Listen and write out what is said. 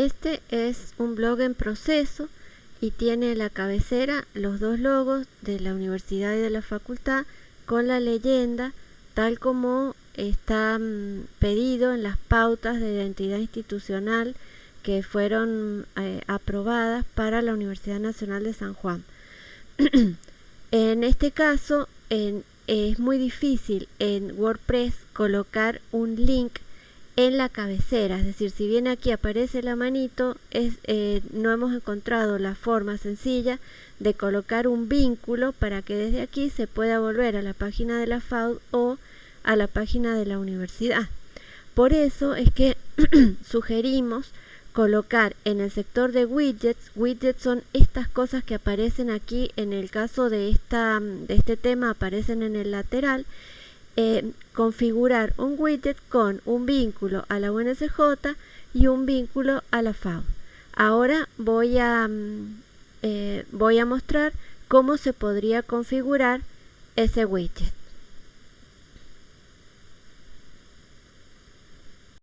Este es un blog en proceso y tiene la cabecera los dos logos de la universidad y de la facultad con la leyenda tal como está mm, pedido en las pautas de identidad institucional que fueron eh, aprobadas para la Universidad Nacional de San Juan. en este caso es muy difícil en WordPress colocar un link en la cabecera, es decir, si bien aquí aparece la manito, eh, no hemos encontrado la forma sencilla de colocar un vínculo para que desde aquí se pueda volver a la página de la FAUD o a la página de la universidad. Por eso es que sugerimos colocar en el sector de widgets, widgets son estas cosas que aparecen aquí, en el caso de, esta, de este tema aparecen en el lateral, configurar un widget con un vínculo a la UNSJ y un vínculo a la FAO. Ahora voy a, mm, eh, voy a mostrar cómo se podría configurar ese widget.